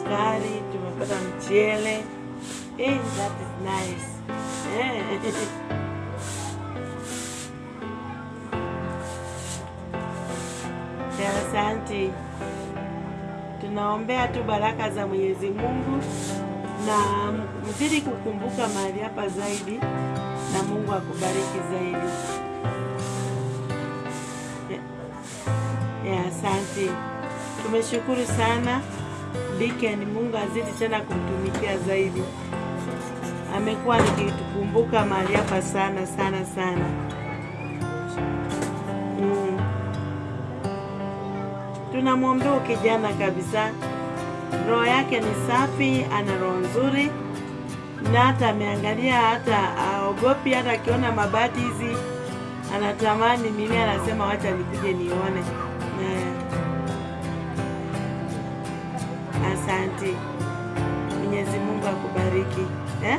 ugali, tumepata mchele. Eh, that is nice. Eh. Asante. Tunaombea tu baraka za Mwenyezi Mungu na mzidi kukumbuka mahali hapa zaidi, na Mungu akubariki zaidi. Asante. Tumeshukuru sana Deacon, Mungu azidi tena kumtumikia zaidi. Amekuwa nikitukumbuka mahali hapa sana sana sana. Mm. Tunamwombea kijana kabisa, roho yake ni safi, ana roho nzuri, na hata ameangalia, hata aogopi, hata akiona mabati hizi anatamani mimi, anasema wacha nikuje nione. Eh. Asante. Mwenyezi Mungu akubariki eh?